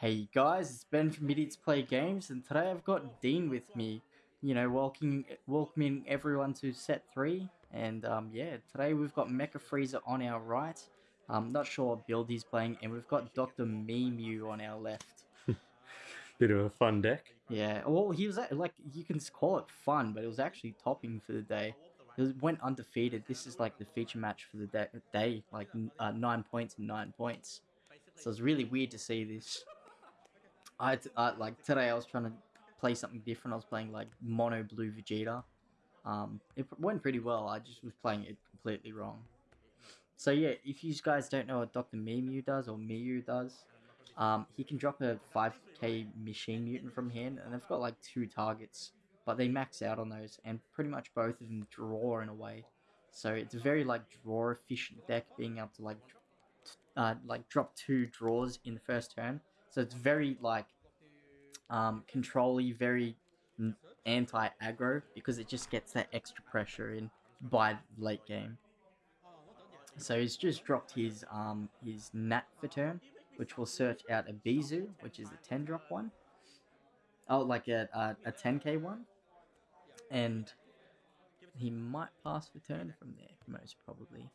Hey guys, it's Ben from Idiots Play Games, and today I've got Dean with me. You know, welcoming welcoming everyone to set three, and um, yeah, today we've got Mecha Frieza on our right. I'm not sure what build he's playing, and we've got Doctor Myuu on our left. Bit of a fun deck. Yeah, well, he was at, like you can call it fun, but it was actually topping for the day. It was, went undefeated. This is like the feature match for the day, day like uh, nine points and nine points. So it's really weird to see this. I, I like today I was trying to play something different. I was playing like mono blue Vegeta. Um, it went pretty well. I just was playing it completely wrong. So yeah, if you guys don't know what Dr. Myuu does or Myuu does, um, he can drop a 5k machine mutant from hand, and they've got like two targets, but they max out on those, and pretty much both of them draw in a way. So it's a very like draw efficient deck, being able to like uh, like drop two draws in the first turn. So it's very like um, controlly, very anti aggro because it just gets that extra pressure in by late game. So he's just dropped his um his Nat for turn, which will search out a Bizu, which is a 10 drop one. Oh, like a, a, a 10k one. And he might pass for turn from there, most probably.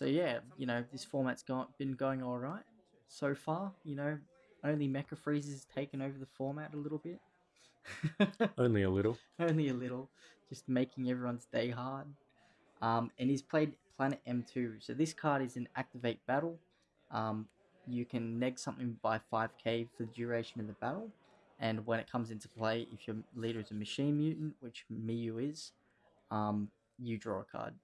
So yeah, you know, this format's got, been going alright so far. You know, only Mecha Frieza's taken over the format a little bit. Only a little. Only a little. Just making everyone's day hard. Um, and he's played Planet M2. So this card is an activate battle. Um, you can neg something by 5k for the duration of the battle. And when it comes into play, if your leader is a machine mutant, which Myuu is, um, you draw a card.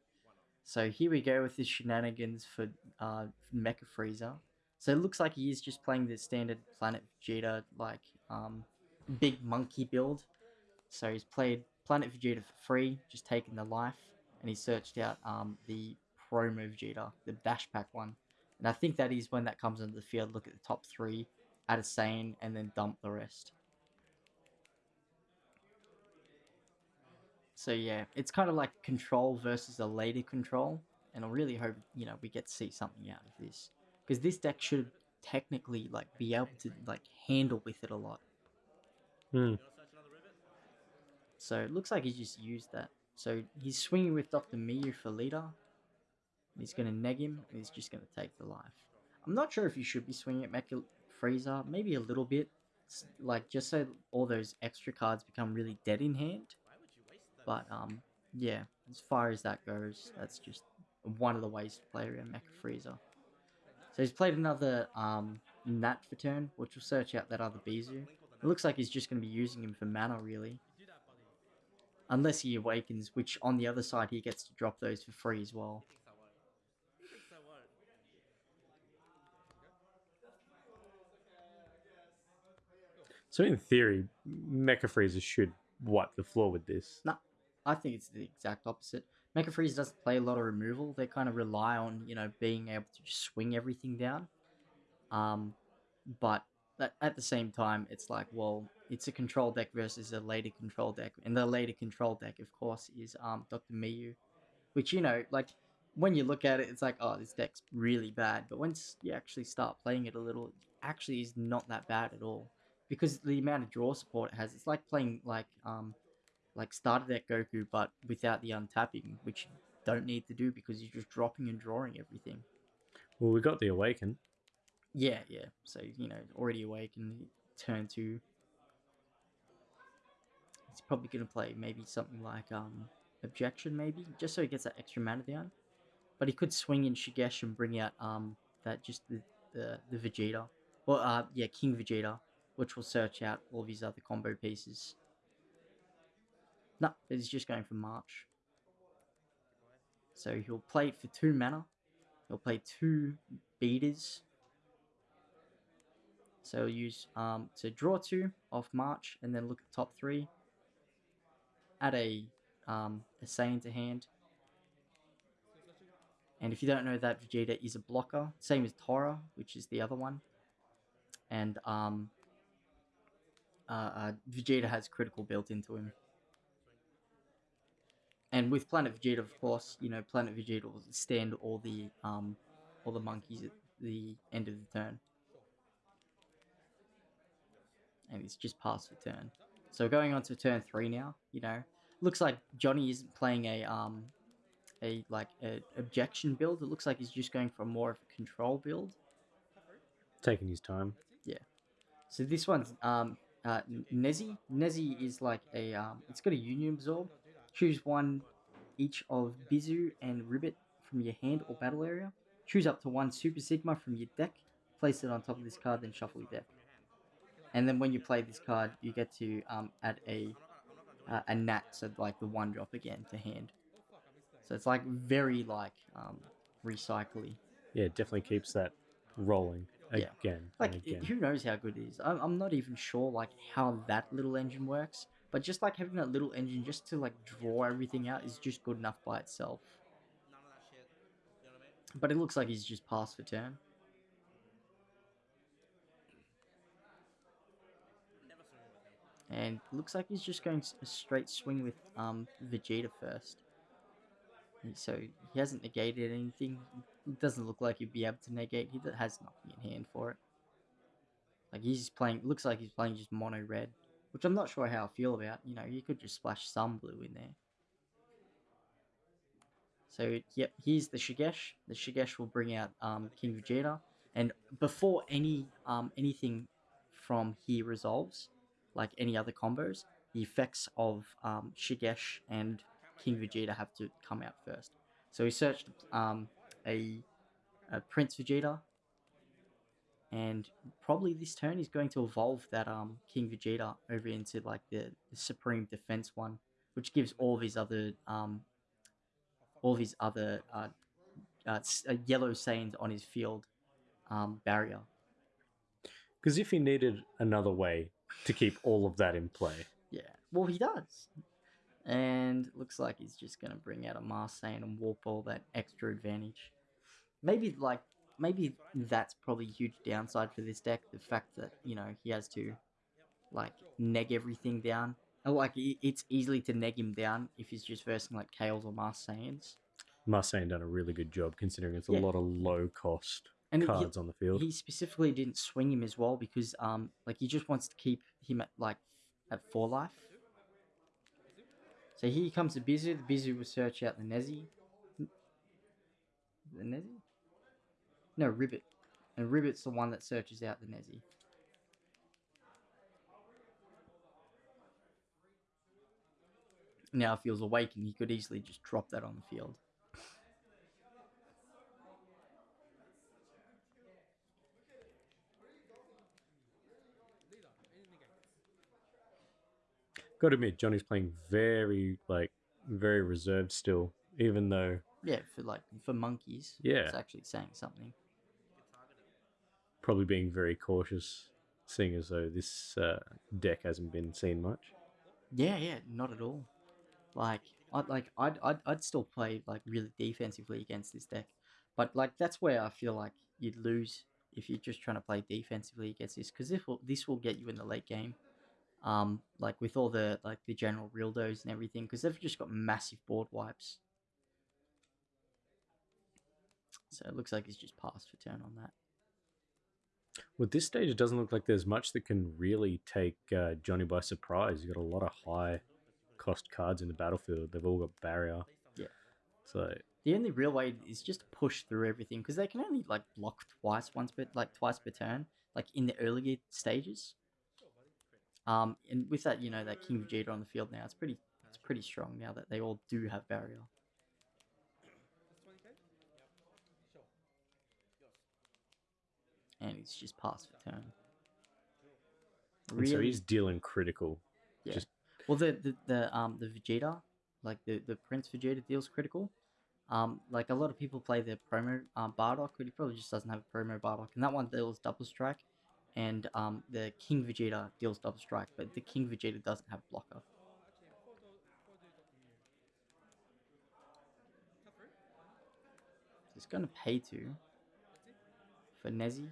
So here we go with the shenanigans for uh, Mecha Frieza. So it looks like he is just playing the standard Planet Vegeta, like, um, big monkey build. So he's played Planet Vegeta for free, just taken the life, and he searched out um, the promo Vegeta, the Dash Pack one. And I think that is when that comes into the field, look at the top three, add a Saiyan, and then dump the rest. So yeah, it's kind of like control versus a later control, and I really hope, you know, we get to see something out of this. Because this deck should technically, like, be able to, like, handle with it a lot. Hmm. So it looks like he just used that. So he's swinging with Dr. Myuu for leader. He's going to neg him, and he's just going to take the life. I'm not sure if you should be swinging at Mecha Frieza. Maybe a little bit. Like, just so all those extra cards become really dead in hand. But, um, yeah, as far as that goes, that's just one of the ways to play around Mecha Frieza. So he's played another um, Nat for turn, which will search out that other Bizu. It looks like he's just going to be using him for mana, really. Unless he awakens, which on the other side he gets to drop those for free as well. So in theory, Mecha Frieza should wipe the floor with this. No, I think it's the exact opposite. Mecha Freeze doesn't play a lot of removal. They kind of rely on, you know, being able to just swing everything down. Um, but at the same time, it's like, well, it's a control deck versus a later control deck. And the later control deck, of course, is um, Dr. Myuu. Which, you know, like, when you look at it, it's like, oh, this deck's really bad. But once you actually start playing it a little, it actually is not that bad at all. Because the amount of draw support it has, it's like playing, like, um, like started deck Goku, but without the untapping, which you don't need to do because you're just dropping and drawing everything. Well, we got the Awaken. Yeah, yeah. So, you know, already awakened, turn two. He's probably going to play maybe something like um, Objection, maybe, just so he gets that extra mana down. But he could swing in Shigesh and bring out um that just the, the, the Vegeta. Well, uh, yeah, King Vegeta, which will search out all of his other combo pieces. No, he's just going for March. So he'll play it for two mana. He'll play two beaters. So he'll use um, to draw two off March and then look at top three. Add a, um, a Saiyan to hand. And if you don't know that Vegeta is a blocker, same as Tora, which is the other one. And um, uh, uh, Vegeta has critical built into him. And with Planet Vegeta, of course, you know, Planet Vegeta will stand all the um, all the monkeys at the end of the turn. And it's just past the turn. So going on to turn three now, you know, looks like Johnny isn't playing a um a like a objection build. It looks like he's just going for more of a control build. Taking his time. Yeah. So this one's um uh Nezi. Nezi is like a um it's got a union absorb. Choose one each of Bizu and Ribbit from your hand or battle area. Choose up to one Super Sigma from your deck. Place it on top of this card, then shuffle your deck. And then when you play this card, you get to um add a uh, a nat, so like the one drop again to hand. So it's like very like um recycly. Yeah, it definitely keeps that rolling Yeah. again Like, and i- again. who knows how good it is? I'm, I'm not even sure, like, how that little engine works. But just, like, having that little engine just to, like, draw everything out is just good enough by itself. But it looks like he's just passed for turn. And looks like he's just going a straight swing with um, Vegeta first. And So he hasn't negated anything. It doesn't look like he'd be able to negate. He has nothing in hand for it. Like he's playing. Looks like he's playing just mono red, which I'm not sure how I feel about. You know, you could just splash some blue in there. So yep, here's the Shigesh. The Shigesh will bring out um, King Vegeta, and before any um, anything from here resolves, like any other combos, the effects of um, Shigesh and King Vegeta have to come out first. So we searched um, a, a Prince Vegeta, and probably this turn is going to evolve that um, King Vegeta over into like the, the Supreme Defense one, which gives all of his other um, all of his other uh, uh, uh, yellow Saiyans on his field um, barrier. Because if he needed another way to keep all of that in play, Yeah, well he does. And looks like he's just gonna bring out a Mars Saiyan and warp all that extra advantage. Maybe like maybe that's probably a huge downside for this deck. The fact that you know he has to like neg everything down. And, Like it's easily to neg him down if he's just versing like Kales or Mars Saiyans. Done a really good job considering it's a Yeah. lot of low cost And he- cards on the field. he specifically didn't swing him as well because um like he just wants to keep him at like at four life. So here comes the Bizu. The Bizu will search out the Nezi. The Nezi? No, Ribbit. And Ribbit's the one that searches out the Nezi. Now if he was awakened, he could easily just drop that on the field. Got to admit, Johnny's playing very like very reserved still, even though Yeah, for like for monkeys. Yeah. It's actually saying something. Probably being very cautious, seeing as though this uh, deck hasn't been seen much. Yeah, yeah, not at all. Like, I'd like I'd I'd, I'd still play like really defensively against this deck, but like that's where I feel like you'd lose if you're just trying to play defensively against this, because this will this will get you in the late game. Um, like with all the like the general real-dos and everything, because they've just got massive board wipes. So it looks like he's just passed for turn on that. With this stage, it doesn't look like there's much that can really take uh, Johnny by surprise. You've got a lot of high cost cards in the battlefield. They've all got barrier. Yeah. So The only real way is just to push through everything because they can only like block twice once per like twice per turn, like in the earlier stages. Um, and with that, you know, that King Vegeta on the field now, it's pretty it's pretty strong now that they all do have barrier. And he's just passed for turn. and so he's dealing critical. Yeah. Just Well, the, the the um the Vegeta, like the the Prince Vegeta deals critical. Um, like a lot of people play the promo um, Bardock, but he probably just doesn't have a promo Bardock, and that one deals double strike. And um, the King Vegeta deals double strike, but the King Vegeta doesn't have blocker. It's gonna pay two for Nezi,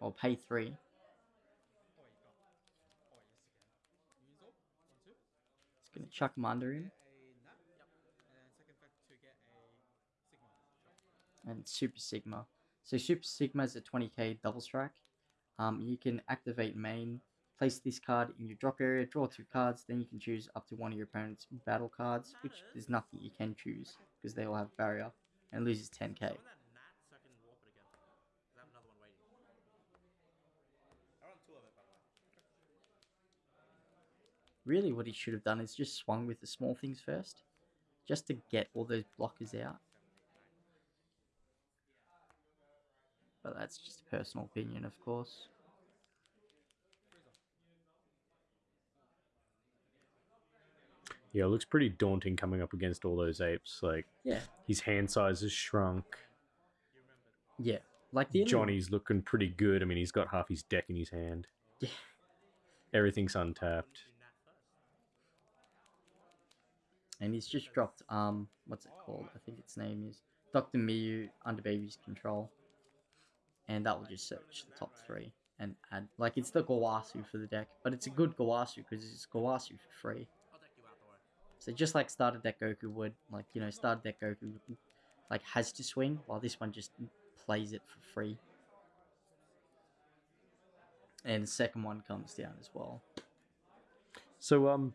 or pay three. It's gonna chuck him. and Super Sigma. So Super Sigma is a 20k double strike. Um, you can activate main, place this card in your drop area, draw two cards, then you can choose up to one of your opponent's battle cards, which there's nothing you can choose because they all have barrier, and loses 10k. Really, what he should have done is just swung with the small things first, just to get all those blockers out. But that's just a personal opinion, of course. Yeah, it looks pretty daunting coming up against all those apes. Like Yeah, his hand size has shrunk. yeah. Like the Johnny's looking pretty good. I mean, he's got half his deck in his hand. Yeah. Everything's untapped. And he's just dropped um what's it called? I think its name is Dr. Myuu under baby's control. And that will just search the top three and add like it's the Gowasu for the deck, but it's a good Gowasu because it's Gowasu for free. So just like starter deck Goku would, like you know, starter deck Goku like has to swing, while this one just plays it for free. And the second one comes down as well. So um,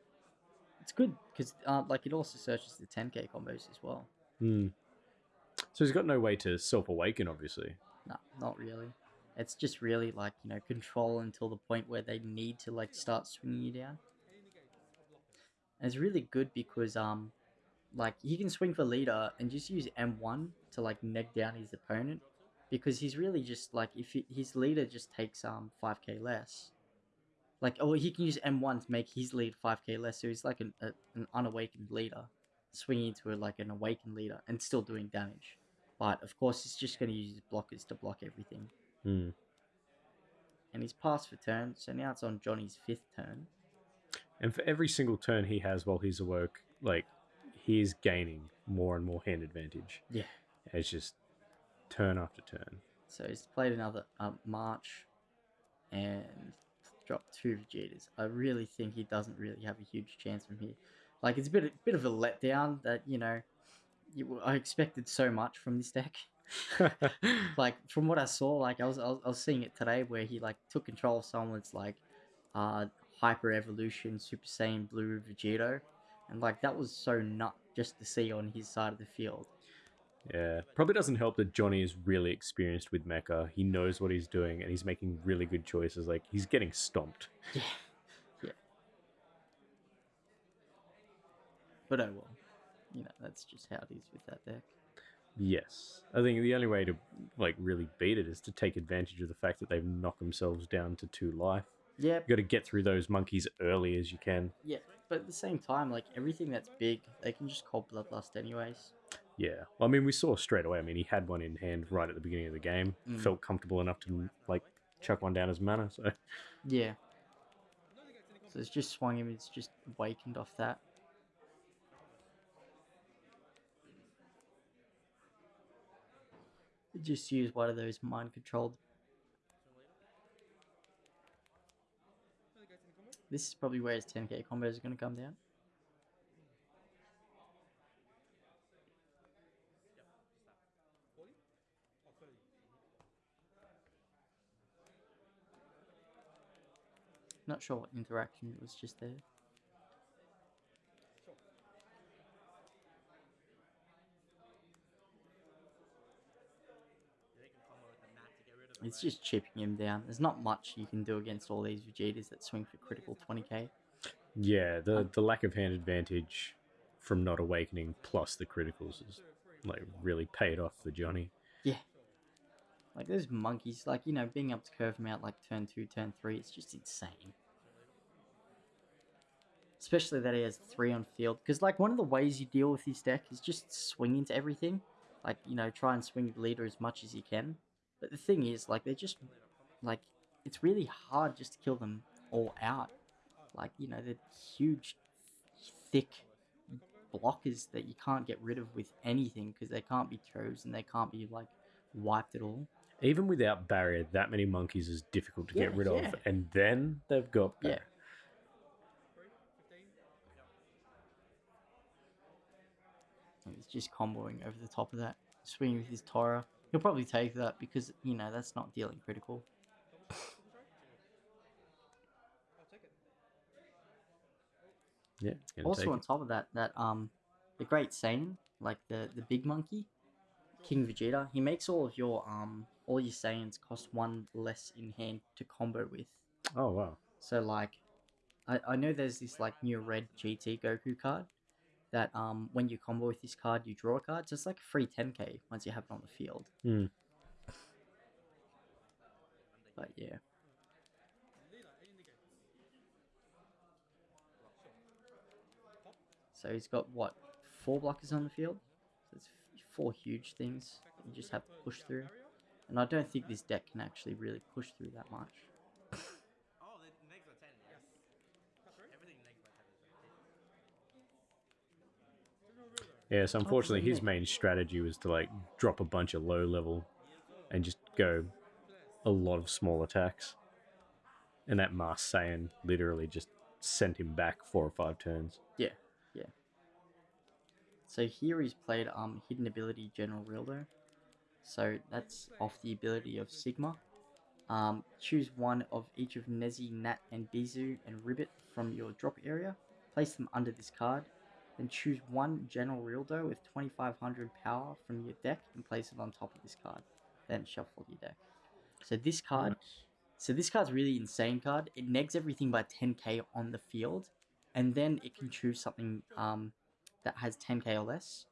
It's good because uh, like it also searches the 10k combos as well. hmm. so he's got no way to self awaken, obviously. No, not really. It's just really like you know control until the point where they need to like start swinging you down. And it's really good because um, like he can swing for leader and just use M1 to like neg down his opponent, because he's really just like if he, his leader just takes um 5k less. Like oh he can use M1 to make his lead 5k less, so he's like an a, an unawakened leader, swinging to a, like an awakened leader and still doing damage. But of course, he's just going to use his blockers to block everything. Hmm. And he's passed for turn, so now it's on Johnny's fifth turn. And for every single turn he has while he's awoke, like he is gaining more and more hand advantage. Yeah. It's just turn after turn. So he's played another um, March and dropped two Vegetas. I really think he doesn't really have a huge chance from here. Like it's a bit, bit of a letdown that you know, you, I expected so much from this deck. like from what I saw, like I was, I was I was seeing it today where he like took control of someone's like uh hyper evolution Super Saiyan Blue Vegito, and like that was so nut just to see on his side of the field. Yeah. Probably doesn't help that Johnny is really experienced with Mecha. He knows what he's doing and he's making really good choices. Like he's getting stomped. Yeah, yeah. But oh well, you know that's just how it is with that deck. Yes. I think the only way to like really beat it is to take advantage of the fact that they've knocked themselves down to two life. Yeah, You've got to get through those monkeys early as you can. yeah. But at the same time, like everything that's big, they can just call Bloodlust anyways. Yeah. Well, I mean, we saw straight away. I mean, he had one in hand right at the beginning of the game. Mm. Felt comfortable enough to like chuck one down as mana. So Yeah. So it's just swung him. It's just awakened off that. Just use one of those mind controlled. This is probably where his 10k combos are going to come down. Not sure what interaction it was just there. It's just chipping him down. There's not much you can do against all these Vegetas that swing for critical 20k. yeah, the the lack of hand advantage from not awakening plus the criticals is like really paid off for Johnny. Like those monkeys, like you know, being able to curve him out like turn two, turn three, it's just insane. Especially that he has three on field, because like one of the ways you deal with his deck is just swing into everything, like you know, try and swing the leader as much as you can. But the thing is, like they're just like it's really hard just to kill them all out. Like you know, they're huge, thick blockers that you can't get rid of with anything because they can't be chosen, and they can't be like wiped at all. Even without barrier, that many monkeys is difficult to get rid yeah. of, and then they've got Yeah. barrier. And He's just comboing over the top of that, swinging with his Tora. He'll probably take that because you know that's not dealing critical. Yeah. also on top of that, that um, the Great Saiyan, like the the big monkey, King Vegeta, he makes all of your um all your Saiyans cost one less in hand to combo with. Oh wow. So like, I I know there's this like new red GT Goku card. That um when you combo with this card you draw a card, so it's like a free 10k once you have it on the field. Hmm. But yeah. So he's got what four blockers on the field. So it's four huge things you just have to push through. And I don't think this deck can actually really push through that much. Oh, the next by 10, yes. Everything next by 10. Yeah, so unfortunately his main strategy was to like drop a bunch of low level and just go a lot of small attacks. And that Mars Saiyan literally just sent him back four or five turns. Yeah, yeah. So here he's played um hidden ability General Rilldo. So that's off the ability of Sigma. Um, choose one of each of Nezi, Nat, and Bizu and Ribbit from your drop area. Place them under this card. Then choose one General Rilldo with 2500 power from your deck and place it on top of this card. Then shuffle your deck. So this card so this card's really insane card. It negs everything by 10k on the field, and then it can choose something um, that has 10k or less,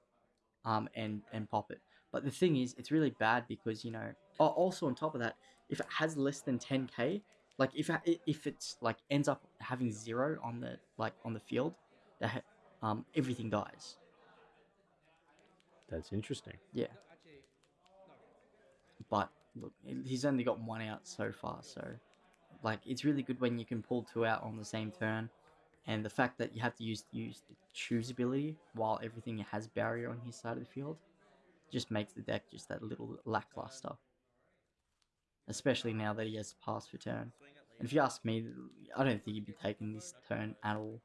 um, and and pop it. But the thing is, it's really bad because you know. Oh, also on top of that, if it has less than 10k, like if if it's like ends up having zero on the like on the field, that um everything dies. That's interesting. Yeah. But look, he's only got one out so far, so like it's really good when you can pull two out on the same turn, and the fact that you have to use use the choose ability while everything has barrier on his side of the field, just makes the deck just that little lackluster. Especially now that he has pass for turn. And if you ask me, I don't think he'd be taking this turn at all.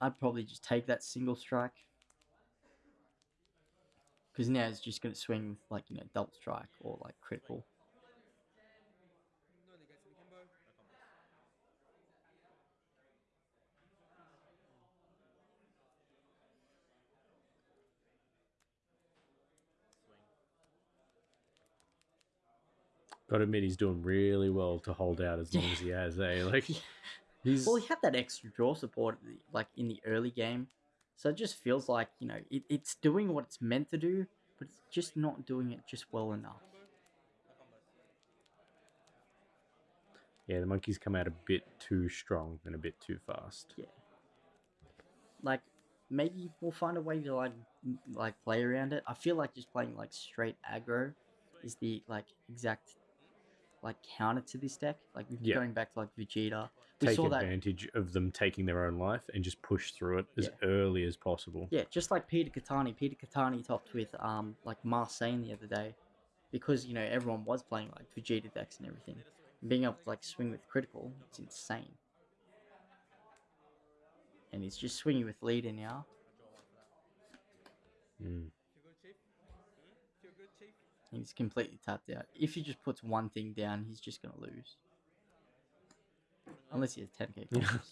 I'd probably just take that single strike. Because now it's just going to swing with, like, you know, double strike or, like, critical. Gotta admit he's doing really well to hold out as long as he has, eh? Like he's Well, he had that extra draw support, like, in the early game. So it just feels like, you know, it, it's doing what it's meant to do, but it's just not doing it just well enough. yeah, the monkeys come out a bit too strong and a bit too fast. Yeah, like, maybe we'll find a way to, like, like play around it. I feel like just playing, like, straight aggro is the, like, exact, like, counter to this deck. Like, Yeah. going back to, like, Vegeta. We Take saw that advantage of them taking their own life and just push through it as Yeah. early as possible. Yeah, just like Peter Katani. Peter Katani topped with um like Marseille the other day, because you know everyone was playing like Vegeta decks and everything. Being able to like swing with critical, it's insane. And he's just swinging with leader now. Mm. He's completely tapped out. If he just puts one thing down, he's just gonna lose. Unless he has 10k. combos.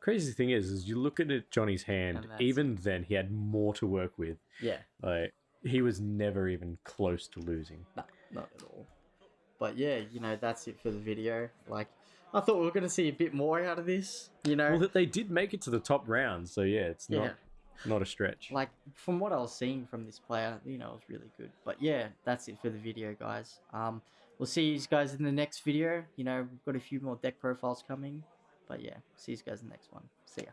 Crazy thing is, is you look at it, Johnny's hand. Even then, he had more to work with. yeah. Like he was never even close to losing. No, not at all. But yeah, you know, that's it for the video. Like, I thought we were going to see a bit more out of this, you know? Well, that they did make it to the top round, so yeah, it's yeah. not not a stretch. Like, from what I was seeing from this player, you know, it was really good. But yeah, that's it for the video, guys. Um, we'll see you guys in the next video. You know, we've got a few more deck profiles coming. But yeah, see you guys in the next one. See ya.